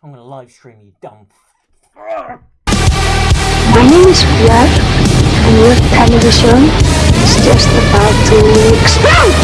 I'm gonna live stream you, dumb. My name is Pierre, and your television is just about to explode!